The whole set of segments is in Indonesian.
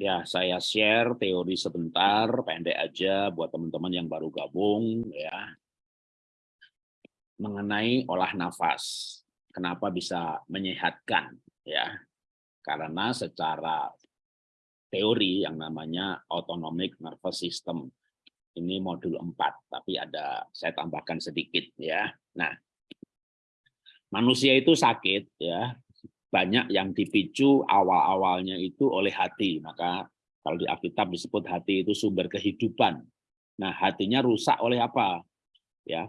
Ya, saya share teori sebentar, pendek aja buat teman-teman yang baru gabung ya. Mengenai olah nafas. Kenapa bisa menyehatkan ya? Karena secara teori yang namanya autonomic nervous system ini modul 4, tapi ada saya tambahkan sedikit ya. Nah, manusia itu sakit ya, banyak yang dipicu awal-awalnya itu oleh hati. Maka kalau di Alkitab disebut hati itu sumber kehidupan. Nah, hatinya rusak oleh apa? Ya,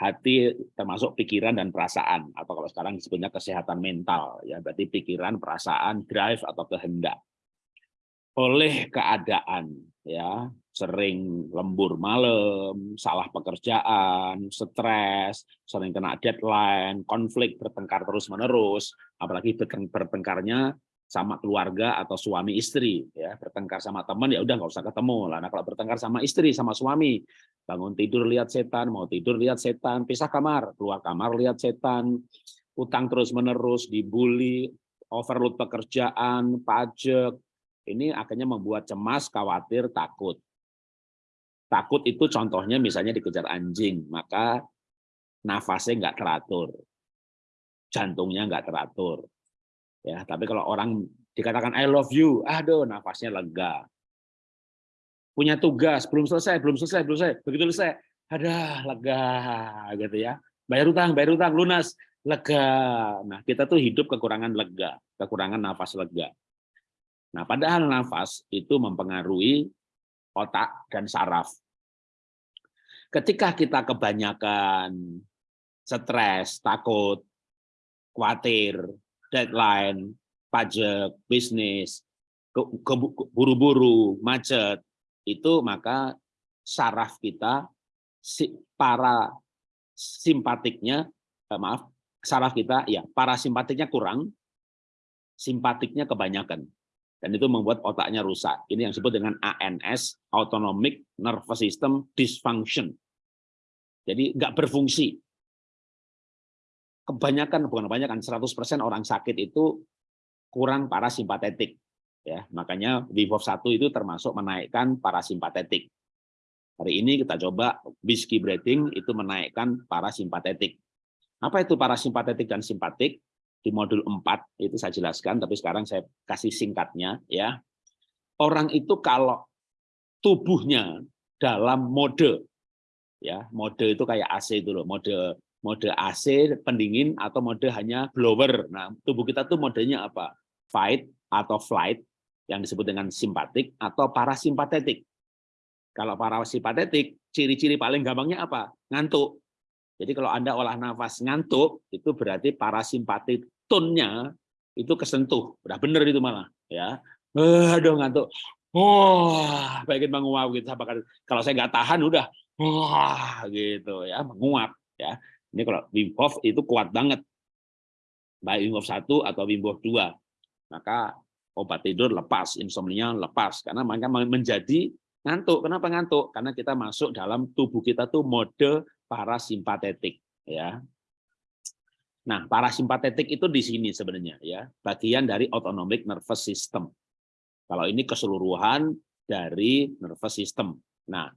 hati termasuk pikiran dan perasaan atau kalau sekarang disebutnya kesehatan mental ya, berarti pikiran, perasaan, drive atau kehendak. Oleh keadaan ya, sering lembur malam, salah pekerjaan, stres, sering kena deadline, konflik, bertengkar terus-menerus, apalagi bertengkarnya sama keluarga atau suami istri ya. Bertengkar sama teman ya udah nggak usah ketemu lah. Nah kalau bertengkar sama istri sama suami bangun tidur lihat setan mau tidur lihat setan pisah kamar keluar kamar lihat setan utang terus menerus dibully overload pekerjaan pajak ini akhirnya membuat cemas khawatir takut Takut itu contohnya misalnya dikejar anjing, maka nafasnya nggak teratur, jantungnya nggak teratur. Ya, tapi kalau orang dikatakan I love you, aduh nafasnya lega. Punya tugas, belum selesai, belum selesai, belum selesai. Begitu selesai, ada lega gitu ya. Bayar utang, bayar utang, lunas, lega. Nah, kita tuh hidup kekurangan lega, kekurangan nafas lega. Nah, padahal nafas itu mempengaruhi otak dan saraf. Ketika kita kebanyakan stres, takut, khawatir, deadline, pajak, bisnis, buru-buru, macet, itu maka saraf kita para simpatiknya eh, maaf saraf kita ya para simpatiknya kurang simpatiknya kebanyakan dan itu membuat otaknya rusak. Ini yang disebut dengan ANS, Autonomic Nervous System Dysfunction. Jadi nggak berfungsi. Kebanyakan, bukan kebanyakan, 100% orang sakit itu kurang parasimpatetik. Ya, makanya Wim 1 itu termasuk menaikkan parasimpatetik. Hari ini kita coba whiskey breathing itu menaikkan parasimpatetik. Apa itu parasimpatetik dan simpatik? Di modul 4 itu saya jelaskan tapi sekarang saya kasih singkatnya ya. Orang itu kalau tubuhnya dalam mode ya, mode itu kayak AC itu loh, mode mode AC pendingin atau mode hanya blower. Nah, tubuh kita tuh modenya apa? Fight atau flight yang disebut dengan simpatik atau parasimpatetik. Kalau parasimpatetik, ciri-ciri paling gampangnya apa? Ngantuk. Jadi kalau Anda olah nafas ngantuk, itu berarti parasimpatik tone-nya itu kesentuh. Udah bener itu malah. ya. Aduh ngantuk. Wah, pengen menguap gitu. Kalau saya nggak tahan udah wah gitu ya, menguap ya. Ini kalau Wim Hof itu kuat banget. Baik Wim Hof 1 atau Wim Hof 2. Maka obat tidur lepas, insomnia lepas karena mereka menjadi ngantuk. Kenapa ngantuk? Karena kita masuk dalam tubuh kita tuh mode parasimpatetik ya. Nah, parasimpatetik itu di sini sebenarnya ya, bagian dari autonomic nervous system. Kalau ini keseluruhan dari nervous system. Nah,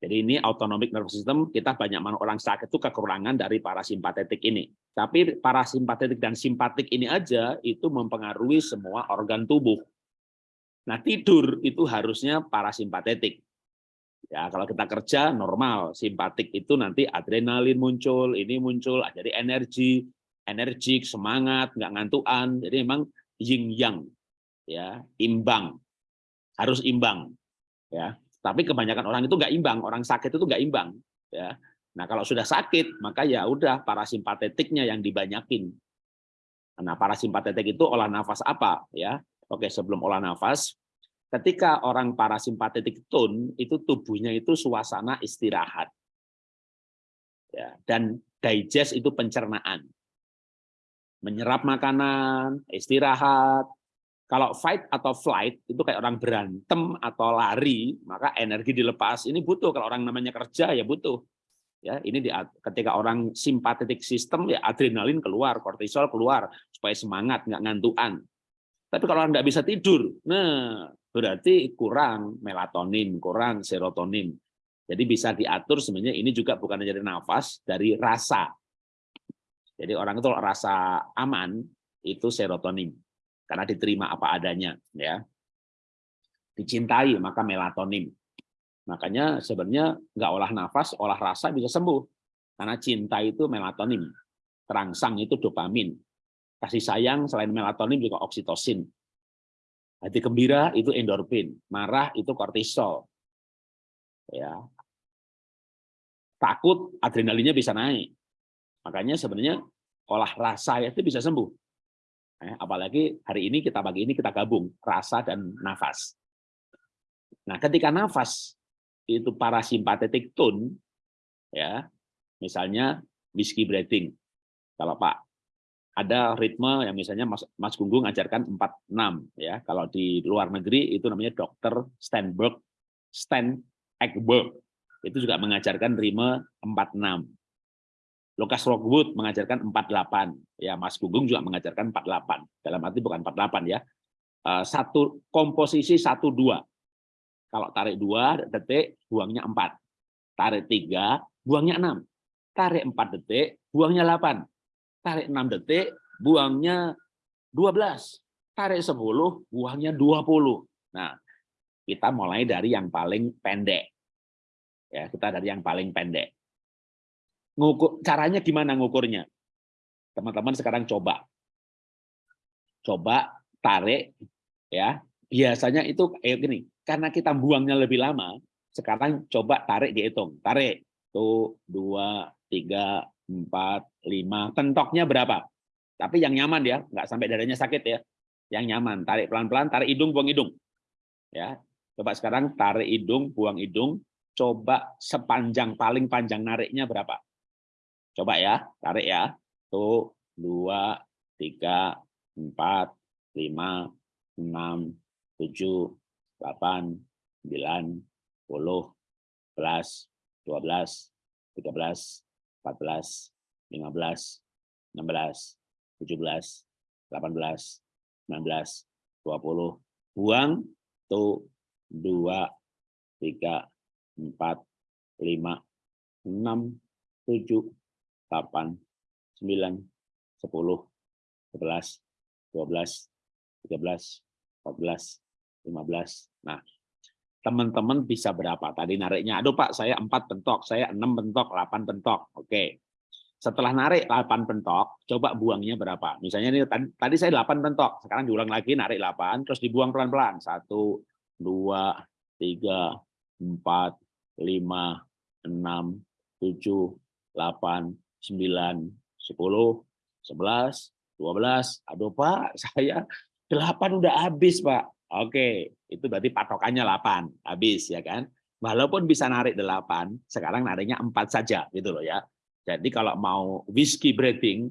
jadi ini autonomic nervous system, kita banyak orang sakit itu kekurangan dari parasimpatetik ini. Tapi parasimpatetik dan simpatik ini aja itu mempengaruhi semua organ tubuh. Nah, tidur itu harusnya parasimpatetik. Ya, kalau kita kerja normal, simpatik itu nanti adrenalin muncul, ini muncul, ah, jadi energi, energik, semangat, nggak ngantuan. Jadi memang yin yang, ya, imbang, harus imbang, ya. Tapi kebanyakan orang itu nggak imbang, orang sakit itu nggak imbang, ya. Nah kalau sudah sakit, maka ya udah parasimpatetiknya yang dibanyakin. Nah parasimpatetik itu olah nafas apa, ya? Oke sebelum olah nafas, Ketika orang parasimpatetik tone, itu tubuhnya itu suasana istirahat. Ya, dan digest itu pencernaan. Menyerap makanan, istirahat. Kalau fight atau flight, itu kayak orang berantem atau lari, maka energi dilepas. Ini butuh, kalau orang namanya kerja ya butuh. Ya, ini di, ketika orang simpatetik sistem ya adrenalin keluar, kortisol keluar supaya semangat, nggak ngantuan. Tapi kalau Anda bisa tidur, nah berarti kurang melatonin, kurang serotonin. Jadi bisa diatur sebenarnya ini juga bukan dari nafas, dari rasa. Jadi orang itu rasa aman itu serotonin karena diterima apa adanya ya. Dicintai maka melatonin. Makanya sebenarnya nggak olah nafas, olah rasa bisa sembuh. Karena cinta itu melatonin, terangsang itu dopamin. Kasih sayang selain melatonin juga oksitosin. Hati gembira itu endorfin, marah itu kortisol. Ya. Takut adrenalinnya bisa naik. Makanya sebenarnya olah rasa itu bisa sembuh. Eh, apalagi hari ini kita pagi ini kita gabung rasa dan nafas. Nah, ketika nafas itu parasimpatetik tone, ya, misalnya whiskey breathing. Kalau Pak ada ritme yang misalnya Mas, Mas Gunggung ajarkan 46 ya. Kalau di luar negeri itu namanya Dr. Stenberg, Stan Ekberg. Itu juga mengajarkan ritme 46. Lucas Rockwood mengajarkan 48. Ya, Mas Gunggung juga mengajarkan 48. Dalam arti bukan 48 ya. Eh, satu komposisi 1 2. Kalau tarik 2 detik, buangnya 4. Tarik 3, buangnya 6. Tarik 4 detik, buangnya 8. Tarik 6 detik, buangnya 12. Tarik 10, buangnya 20. Nah, kita mulai dari yang paling pendek. Ya, kita dari yang paling pendek. Ngukur, caranya gimana ngukurnya? Teman-teman sekarang coba. Coba tarik ya. Biasanya itu kayak gini, karena kita buangnya lebih lama, sekarang coba tarik dihitung. Tarik. Tuh, dua, tiga, empat, lima. Tentoknya berapa? Tapi yang nyaman ya, nggak sampai dadanya sakit ya. Yang nyaman. Tarik pelan-pelan, tarik hidung, buang hidung. Ya, Coba sekarang tarik hidung, buang hidung. Coba sepanjang, paling panjang nariknya berapa? Coba ya, tarik ya. Tuh, dua, tiga, empat, lima, enam, tujuh, 8, 9, 10, 11, 12, 13, 14, 15, 16, 17, 18, 19, 20. Buang tuh 2, 3, 4, 5, 6, 7, 8, 9, 10, 11, 12, 13, 14, 15. Nah, teman-teman bisa berapa? Tadi nariknya, aduh Pak, saya 4 bentok, saya 6 bentok, 8 bentok. Oke. Setelah narik 8 bentok, coba buangnya berapa? Misalnya ini tadi, saya 8 bentok, sekarang diulang lagi narik 8, terus dibuang pelan-pelan. 1, 2, 3, 4, 5, 6, 7, 8, 9, 10, 11, 12. Aduh Pak, saya 8 udah habis Pak. Oke, itu berarti patokannya 8, habis ya kan. Walaupun bisa narik 8, sekarang nariknya 4 saja gitu loh ya. Jadi kalau mau whiskey breathing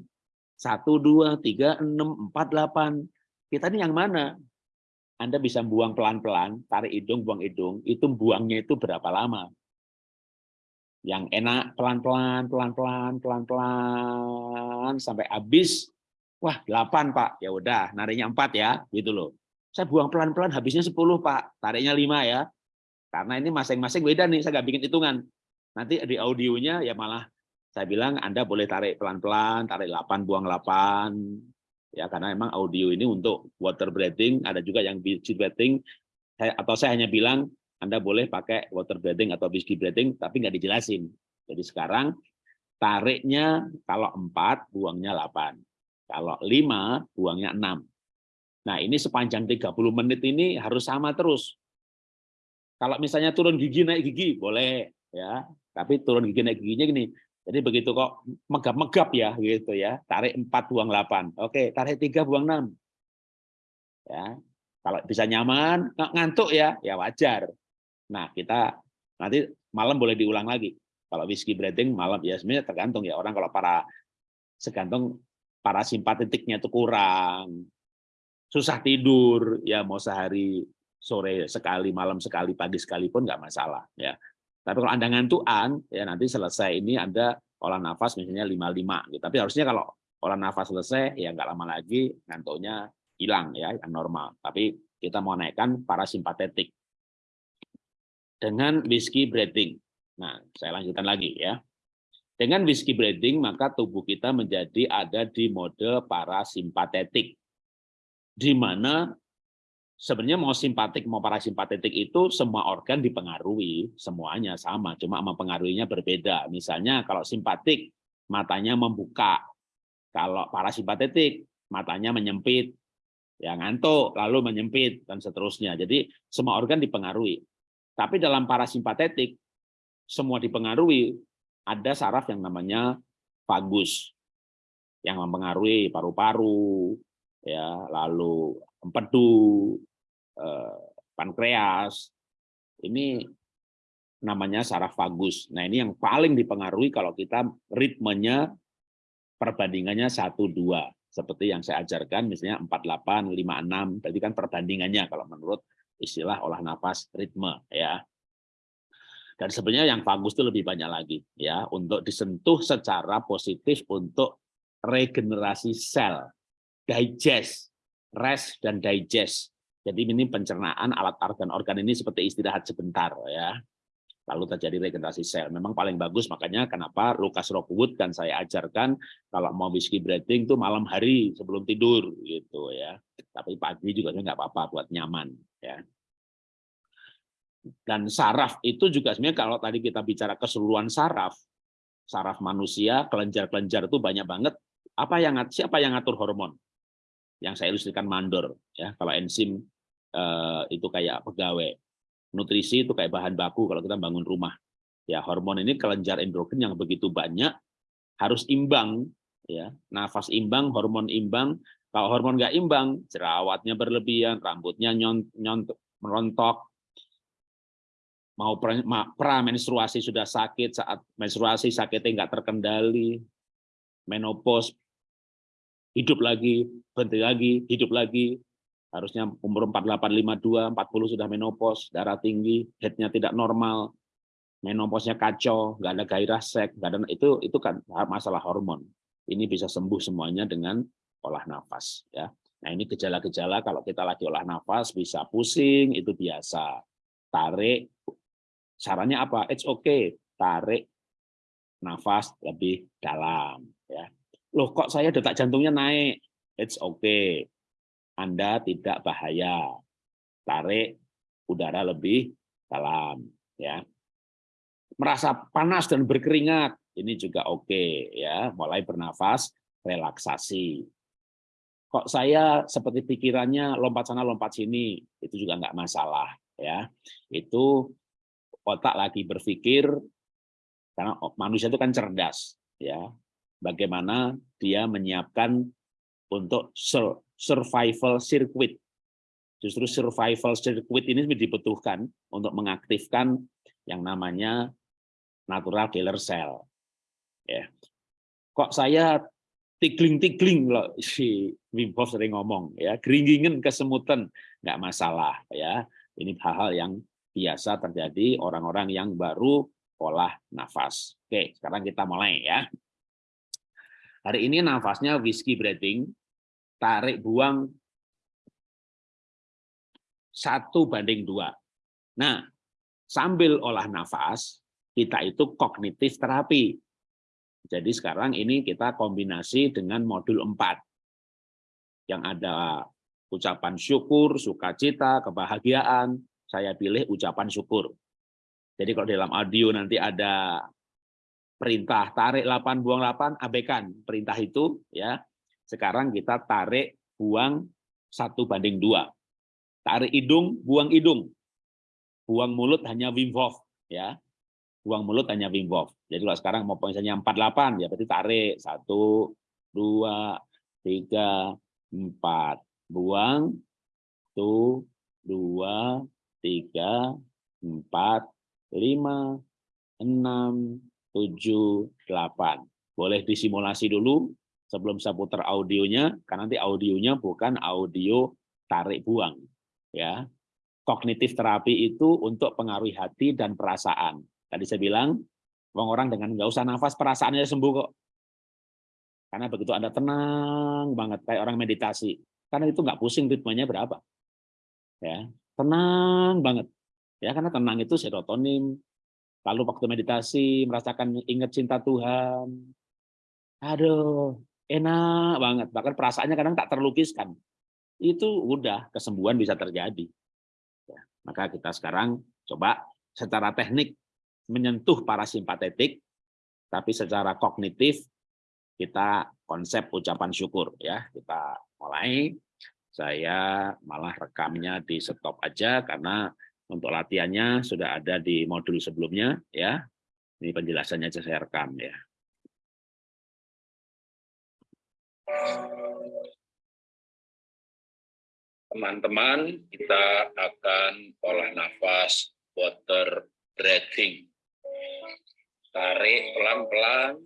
1 2 3 6 4 8 kita ini yang mana? Anda bisa buang pelan-pelan, tarik hidung, buang hidung, itu buangnya itu berapa lama? Yang enak pelan-pelan, pelan-pelan, pelan-pelan sampai habis. Wah, 8, Pak. Ya udah, nariknya 4 ya, gitu loh. Saya buang pelan-pelan, habisnya 10, Pak. Tariknya 5 ya. Karena ini masing-masing beda nih, saya nggak bikin hitungan. Nanti di audionya ya malah saya bilang Anda boleh tarik pelan-pelan, tarik 8, buang 8. Ya, karena memang audio ini untuk water breathing, ada juga yang whiskey breathing, atau saya hanya bilang Anda boleh pakai water breathing atau whiskey breathing, tapi nggak dijelasin. Jadi sekarang tariknya kalau 4, buangnya 8. Kalau 5, buangnya 6. Nah, ini sepanjang 30 menit ini harus sama terus. Kalau misalnya turun gigi naik gigi boleh ya, tapi turun gigi naik giginya gini. Jadi begitu kok megap-megap ya gitu ya. Tarik 4 buang 8. Oke, tarik 3 buang 6. Ya. Kalau bisa nyaman, ngantuk ya, ya wajar. Nah, kita nanti malam boleh diulang lagi. Kalau whiskey breathing malam ya sebenarnya tergantung ya orang kalau para segantung para simpatetiknya itu kurang susah tidur ya mau sehari sore sekali malam sekali pagi sekali pun nggak masalah ya tapi kalau anda ngantuan ya nanti selesai ini anda olah nafas misalnya 55 gitu tapi harusnya kalau olah nafas selesai ya nggak lama lagi ngantuknya hilang ya, yang normal. Tapi kita mau naikkan parasimpatetik dengan whiskey breathing. Nah, saya lanjutkan lagi ya. Dengan whiskey breathing, maka tubuh kita menjadi ada di mode parasimpatetik. Di mana sebenarnya mau simpatik mau parasimpatetik itu semua organ dipengaruhi, semuanya sama, cuma mempengaruhinya berbeda. Misalnya kalau simpatik, matanya membuka. Kalau parasimpatetik, matanya menyempit. Ya ngantuk, lalu menyempit, dan seterusnya. Jadi semua organ dipengaruhi. Tapi dalam parasimpatetik, semua dipengaruhi, ada saraf yang namanya vagus, yang mempengaruhi paru-paru, ya lalu empedu, eh, pankreas. Ini namanya saraf vagus. Nah ini yang paling dipengaruhi kalau kita ritmenya perbandingannya satu dua seperti yang saya ajarkan misalnya 48 56 berarti kan perbandingannya kalau menurut istilah olah nafas ritme ya. Dan sebenarnya yang bagus itu lebih banyak lagi ya untuk disentuh secara positif untuk regenerasi sel, digest, rest dan digest. Jadi ini pencernaan alat organ-organ ini seperti istirahat sebentar ya. Lalu terjadi regenerasi sel. Memang paling bagus makanya kenapa Lucas Rockwood kan saya ajarkan kalau mau whiskey breathing itu malam hari sebelum tidur gitu ya. Tapi pagi juga nggak apa-apa buat nyaman ya. Dan saraf itu juga sebenarnya kalau tadi kita bicara keseluruhan saraf, saraf manusia, kelenjar-kelenjar itu banyak banget. Apa yang siapa yang ngatur hormon? Yang saya ilustrasikan mandor ya. Kalau enzim eh, itu kayak pegawai. Nutrisi itu kayak bahan baku kalau kita bangun rumah. Ya, hormon ini kelenjar endokrin yang begitu banyak harus imbang ya. Nafas imbang, hormon imbang. Kalau hormon nggak imbang, jerawatnya berlebihan, rambutnya nyont, merontok, mau pra menstruasi sudah sakit, saat menstruasi sakitnya nggak terkendali, menopause, hidup lagi, berhenti lagi, hidup lagi, harusnya umur 48, 52, 40 sudah menopause, darah tinggi, headnya tidak normal, menopausnya kacau, nggak ada gairah seks, nggak ada itu itu kan masalah hormon. Ini bisa sembuh semuanya dengan olah nafas ya. Nah ini gejala-gejala kalau kita lagi olah nafas bisa pusing itu biasa. Tarik Sarannya apa? It's okay, tarik nafas lebih dalam. Ya. Loh kok saya detak jantungnya naik? It's okay, Anda tidak bahaya. Tarik udara lebih dalam. Ya. Merasa panas dan berkeringat, ini juga oke. Okay, ya. Mulai bernafas, relaksasi. Kok saya seperti pikirannya lompat sana lompat sini, itu juga nggak masalah. ya. Itu otak lagi berpikir karena manusia itu kan cerdas ya bagaimana dia menyiapkan untuk survival circuit. Justru survival circuit ini dibutuhkan untuk mengaktifkan yang namanya natural killer cell. Ya. Kok saya tigling-tigling loh si Wim Hof sering ngomong ya. Geringgingen kesemutan nggak masalah ya. Ini hal-hal yang biasa terjadi orang-orang yang baru olah nafas. Oke, sekarang kita mulai ya. Hari ini nafasnya whiskey breathing, tarik buang satu banding dua. Nah, sambil olah nafas, kita itu kognitif terapi. Jadi sekarang ini kita kombinasi dengan modul 4. Yang ada ucapan syukur, sukacita, kebahagiaan, saya pilih ucapan syukur. Jadi kalau dalam audio nanti ada perintah tarik 8 buang 8 abaikan perintah itu ya. Sekarang kita tarik buang satu banding dua. Tarik hidung, buang hidung. Buang mulut hanya Wim Hof ya. Buang mulut hanya Wim Hof. Jadi kalau sekarang mau misalnya 48 ya berarti tarik satu, dua, tiga, empat. Buang, tuh, dua, tiga, empat, lima, enam, tujuh, delapan. Boleh disimulasi dulu sebelum saya putar audionya, karena nanti audionya bukan audio tarik buang. ya Kognitif terapi itu untuk pengaruhi hati dan perasaan. Tadi saya bilang, orang-orang dengan nggak usah nafas, perasaannya sembuh kok. Karena begitu Anda tenang banget, kayak orang meditasi. Karena itu nggak pusing ritmenya berapa. Ya, tenang banget. Ya, karena tenang itu serotonin. Lalu waktu meditasi merasakan ingat cinta Tuhan. Aduh, enak banget. Bahkan perasaannya kadang tak terlukiskan. Itu udah kesembuhan bisa terjadi. Ya, maka kita sekarang coba secara teknik menyentuh parasimpatetik, tapi secara kognitif kita konsep ucapan syukur ya. Kita mulai. Saya malah rekamnya di stop aja karena untuk latihannya sudah ada di modul sebelumnya ya. Ini penjelasannya aja saya rekam ya. Teman-teman, kita akan olah nafas water breathing. Tarik pelan-pelan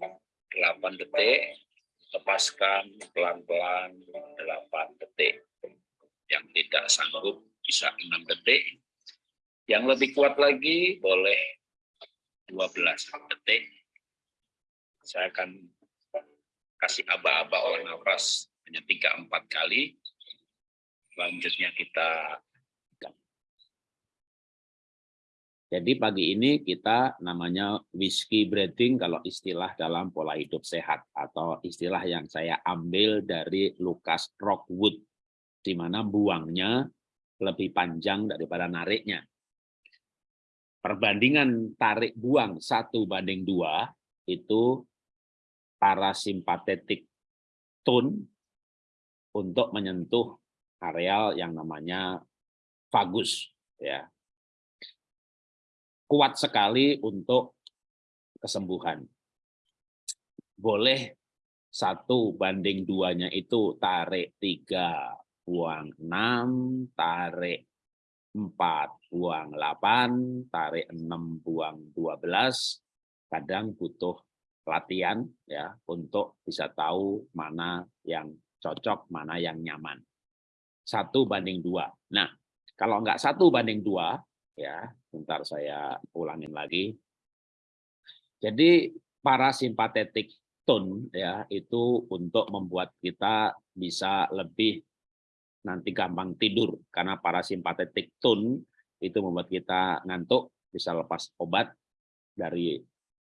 8 detik, lepaskan pelan-pelan 8 detik. Yang tidak sanggup bisa 6 detik. Yang lebih kuat lagi boleh 12 detik. Saya akan kasih aba-aba olah nafas hanya 3-4 kali selanjutnya kita Jadi pagi ini kita namanya whiskey breathing kalau istilah dalam pola hidup sehat atau istilah yang saya ambil dari Lucas Rockwood di mana buangnya lebih panjang daripada nariknya. Perbandingan tarik buang satu banding dua itu parasimpatetik tone untuk menyentuh areal yang namanya vagus ya. Kuat sekali untuk kesembuhan. Boleh satu banding duanya itu tarik tiga buang enam tarik empat buang delapan tarik enam buang dua belas kadang butuh latihan ya untuk bisa tahu mana yang cocok mana yang nyaman satu banding dua. Nah, kalau enggak satu banding dua, ya, bentar saya ulangin lagi. Jadi parasimpatetik tone ya itu untuk membuat kita bisa lebih nanti gampang tidur karena parasimpatetik tone itu membuat kita ngantuk bisa lepas obat dari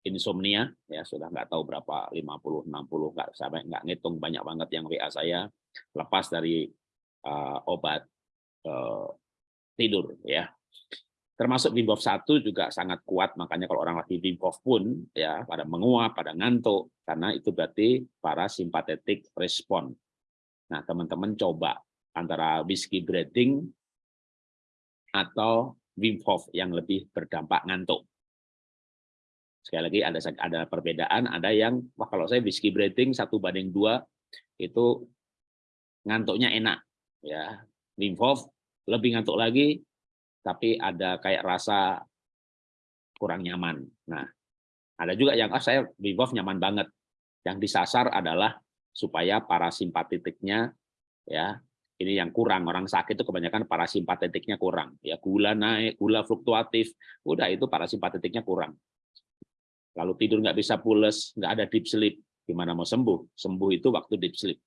insomnia ya sudah nggak tahu berapa 50 60 nggak sampai nggak ngitung banyak banget yang WA saya lepas dari uh, obat uh, tidur ya. Termasuk Wim 1 juga sangat kuat, makanya kalau orang lagi Wim pun ya pada menguap, pada ngantuk, karena itu berarti para simpatetik respon. Nah, teman-teman coba antara whiskey breathing atau Wim Hof yang lebih berdampak ngantuk. Sekali lagi ada ada perbedaan, ada yang wah kalau saya whiskey breathing satu banding dua itu ngantuknya enak, ya. Wim Hof lebih ngantuk lagi tapi ada kayak rasa kurang nyaman. Nah ada juga yang ah saya Wim Hof nyaman banget. Yang disasar adalah supaya parasimpatetiknya ya ini yang kurang orang sakit itu kebanyakan parasimpatetiknya kurang ya gula naik gula fluktuatif udah itu parasimpatetiknya kurang lalu tidur nggak bisa pules nggak ada deep sleep gimana mau sembuh sembuh itu waktu deep sleep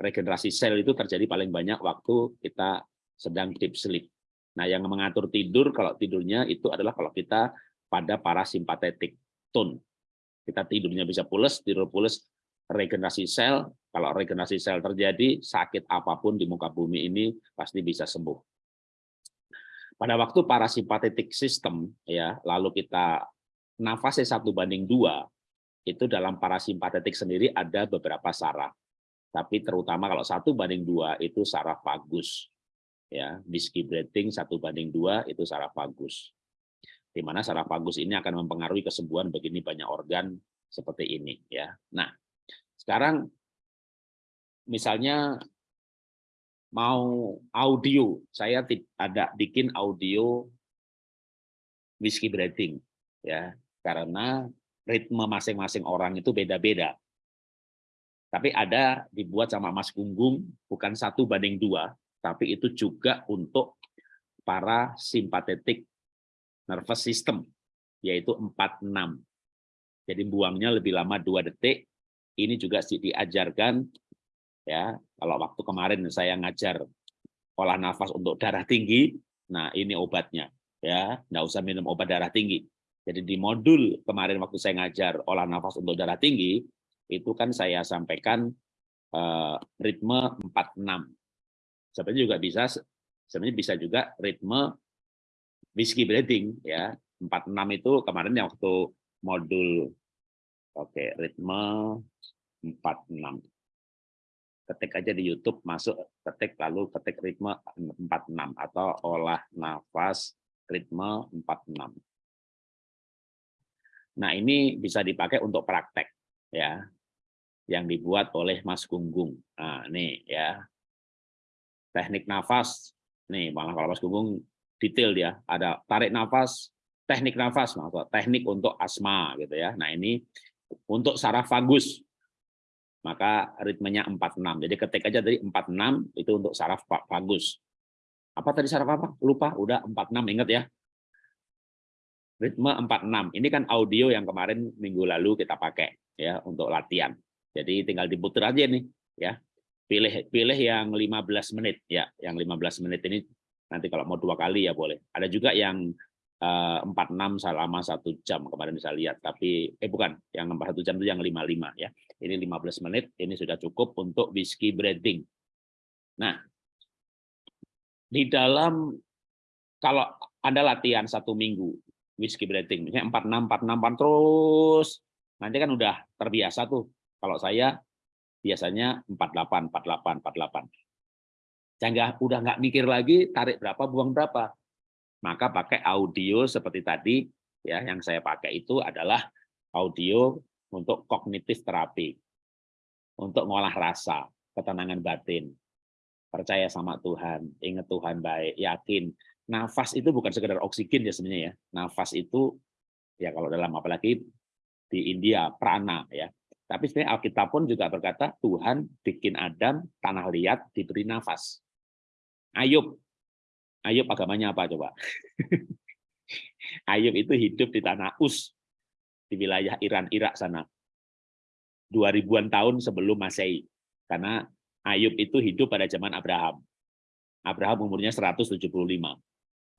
regenerasi sel itu terjadi paling banyak waktu kita sedang deep sleep. Nah, yang mengatur tidur kalau tidurnya itu adalah kalau kita pada parasimpatetik tone. Kita tidurnya bisa pules, tidur pules, regenerasi sel. Kalau regenerasi sel terjadi, sakit apa pun di muka bumi ini pasti bisa sembuh. Pada waktu parasimpatetik sistem, ya, lalu kita nafasnya satu banding dua, itu dalam parasimpatetik sendiri ada beberapa saraf. Tapi terutama kalau satu banding dua itu saraf vagus ya. Whiskey breathing satu banding dua itu saraf vagus. Di mana saraf vagus ini akan mempengaruhi kesembuhan begini banyak organ seperti ini ya. Nah sekarang misalnya mau audio saya ada bikin audio whiskey breathing ya karena ritme masing-masing orang itu beda-beda tapi ada dibuat sama Mas Gunggung, bukan satu banding dua, tapi itu juga untuk para simpatetik nervous system, yaitu 4-6. Jadi buangnya lebih lama dua detik. Ini juga diajarkan Ya, kalau waktu kemarin saya ngajar olah nafas untuk darah tinggi, nah ini obatnya. Ya, nggak usah minum obat darah tinggi. Jadi di modul kemarin waktu saya ngajar olah nafas untuk darah tinggi, itu kan saya sampaikan uh, ritme 46. Sebenarnya juga bisa sebenarnya bisa juga ritme whiskey breathing ya. 46 itu kemarin yang waktu modul oke, okay, ritme 46 ketik aja di YouTube masuk ketik lalu ketik ritme 46 atau olah nafas ritme 46. Nah, ini bisa dipakai untuk praktek ya. Yang dibuat oleh Mas Gunggung. Nah, ini ya. Teknik nafas. Nih, malah kalau Mas Gunggung detail dia, ada tarik nafas, teknik nafas, maksud teknik untuk asma gitu ya. Nah, ini untuk saraf vagus maka ritmenya 46. Jadi ketik aja dari 46 itu untuk saraf bagus. Apa tadi saraf apa? Lupa, udah 46 ingat ya. Ritme 46. Ini kan audio yang kemarin minggu lalu kita pakai ya untuk latihan. Jadi tinggal diputar aja nih ya. Pilih pilih yang 15 menit ya. Yang 15 menit ini nanti kalau mau dua kali ya boleh. Ada juga yang 46 eh, selama satu jam kemarin bisa lihat. Tapi eh bukan yang satu jam itu yang 55 ya. Ini 15 menit ini sudah cukup untuk whiskey breathing nah di dalam kalau anda latihan satu minggu whiskey breathing misalnya 46 46 terus nanti kan udah terbiasa tuh. Kalau saya biasanya 48 48 48 saya udah nggak mikir lagi tarik berapa buang berapa maka pakai audio seperti tadi ya yang saya pakai itu adalah audio untuk kognitif terapi. Untuk ngolah rasa ketenangan batin. Percaya sama Tuhan ingat Tuhan baik yakin. Nafas itu bukan sekedar oksigen ya sebenarnya ya. Nafas itu ya kalau dalam apalagi di India prana ya. Tapi sebenarnya Alkitab pun juga berkata Tuhan bikin Adam tanah liat diberi nafas. Ayub Ayub agamanya apa coba? Ayub itu hidup di tanah Us, di wilayah Iran, Irak sana. 2000-an tahun sebelum Masehi. Karena Ayub itu hidup pada zaman Abraham. Abraham umurnya 175.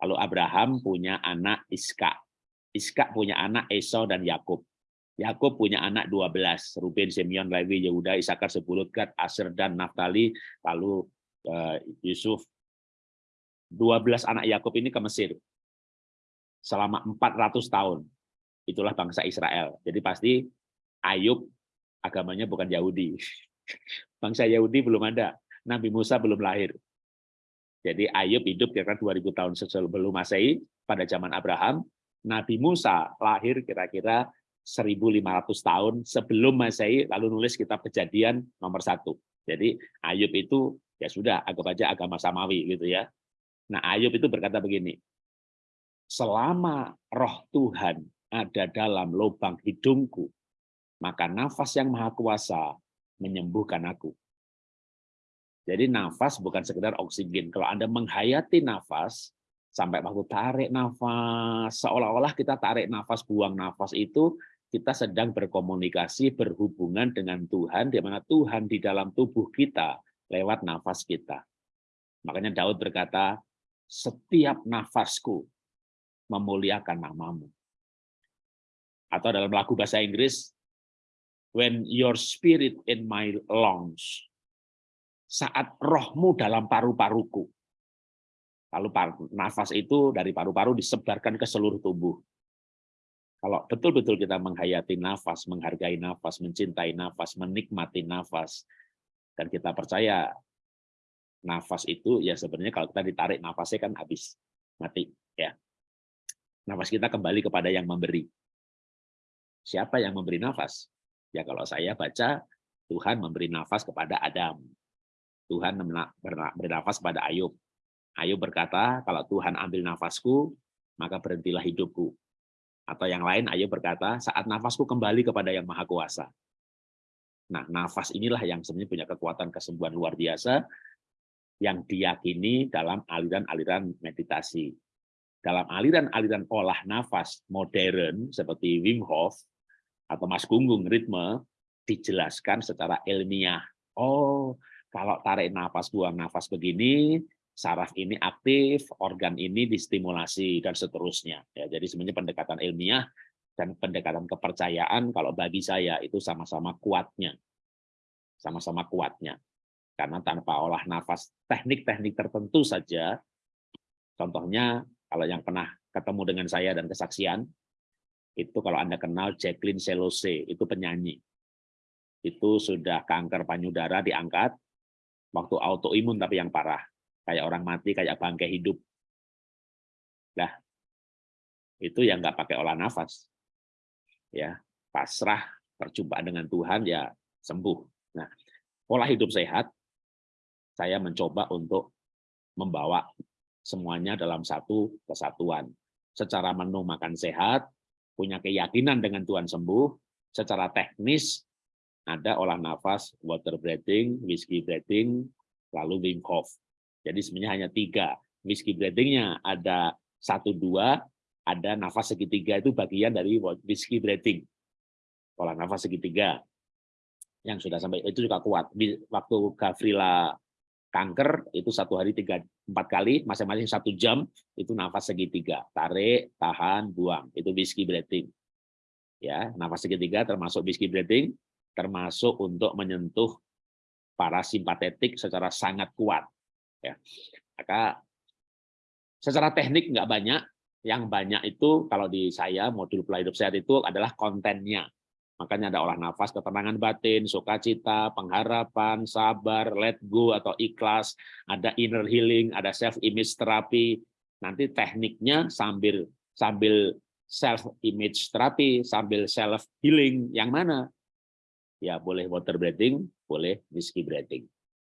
Lalu Abraham punya anak Iska. Iska punya anak Esau dan Yakub. Yakub punya anak 12, Ruben, Simeon, Lewi, Yehuda, Isakar, Sebulut, Gad, Aser, dan Naftali, lalu eh, Yusuf, 12 anak Yakub ini ke Mesir selama 400 tahun. Itulah bangsa Israel. Jadi pasti Ayub agamanya bukan Yahudi. Bangsa Yahudi belum ada. Nabi Musa belum lahir. Jadi Ayub hidup kira-kira 2000 tahun sebelum Masehi pada zaman Abraham. Nabi Musa lahir kira-kira 1500 tahun sebelum Masehi lalu nulis kitab Kejadian nomor satu. Jadi Ayub itu ya sudah anggap aja agama samawi gitu ya. Nah, Ayub itu berkata begini, selama roh Tuhan ada dalam lubang hidungku, maka nafas yang maha kuasa menyembuhkan aku. Jadi nafas bukan sekedar oksigen. Kalau Anda menghayati nafas, sampai waktu tarik nafas, seolah-olah kita tarik nafas, buang nafas itu, kita sedang berkomunikasi, berhubungan dengan Tuhan, di mana Tuhan di dalam tubuh kita lewat nafas kita. Makanya Daud berkata, setiap nafasku memuliakan namamu. Atau dalam lagu bahasa Inggris, when your spirit in my lungs, saat rohmu dalam paru-paruku. Lalu nafas itu dari paru-paru disebarkan ke seluruh tubuh. Kalau betul-betul kita menghayati nafas, menghargai nafas, mencintai nafas, menikmati nafas, dan kita percaya nafas itu ya sebenarnya kalau kita ditarik nafasnya kan habis mati ya. Nafas kita kembali kepada yang memberi. Siapa yang memberi nafas? Ya kalau saya baca Tuhan memberi nafas kepada Adam. Tuhan beri nafas kepada Ayub. Ayub berkata kalau Tuhan ambil nafasku maka berhentilah hidupku. Atau yang lain Ayub berkata saat nafasku kembali kepada yang maha kuasa. Nah, nafas inilah yang sebenarnya punya kekuatan kesembuhan luar biasa yang diyakini dalam aliran-aliran meditasi. Dalam aliran-aliran olah nafas modern seperti Wim Hof atau Mas Gunggung ritme dijelaskan secara ilmiah. Oh, Kalau tarik nafas, buang nafas begini, saraf ini aktif, organ ini distimulasi dan seterusnya. Ya, jadi sebenarnya pendekatan ilmiah dan pendekatan kepercayaan kalau bagi saya itu sama-sama kuatnya. Sama-sama kuatnya. Karena tanpa olah nafas teknik-teknik tertentu saja, contohnya kalau yang pernah ketemu dengan saya dan kesaksian, itu kalau Anda kenal Jacqueline Selose, itu penyanyi. Itu sudah kanker payudara diangkat, waktu autoimun tapi yang parah kayak orang mati, kayak bangkai hidup. Nah, itu yang nggak pakai olah nafas. Ya, pasrah, perjumpaan dengan Tuhan, ya sembuh. Nah, pola hidup sehat, saya mencoba untuk membawa semuanya dalam satu kesatuan. Secara menu makan sehat, punya keyakinan dengan Tuhan sembuh, secara teknis ada olah nafas, water breathing, whiskey breathing, lalu Wim Hof. Jadi sebenarnya hanya tiga. Whiskey breathing-nya ada satu dua, ada nafas segitiga itu bagian dari whiskey breathing. Pola nafas segitiga yang sudah sampai itu juga kuat. Waktu Gavrila kanker itu satu hari tiga empat kali, masing-masing satu jam itu nafas segitiga, tarik, tahan, buang. Itu whiskey breathing. Ya, nafas segitiga termasuk whiskey breathing, termasuk untuk menyentuh parasimpatetik secara sangat kuat. Ya. Maka secara teknik nggak banyak, yang banyak itu kalau di saya modul pola sehat itu adalah kontennya. Makanya ada olah nafas, ketenangan batin, sukacita, pengharapan, sabar, let go atau ikhlas, ada inner healing, ada self image terapi. Nanti tekniknya sambil sambil self image terapi, sambil self healing yang mana? Ya boleh water breathing, boleh whiskey breathing.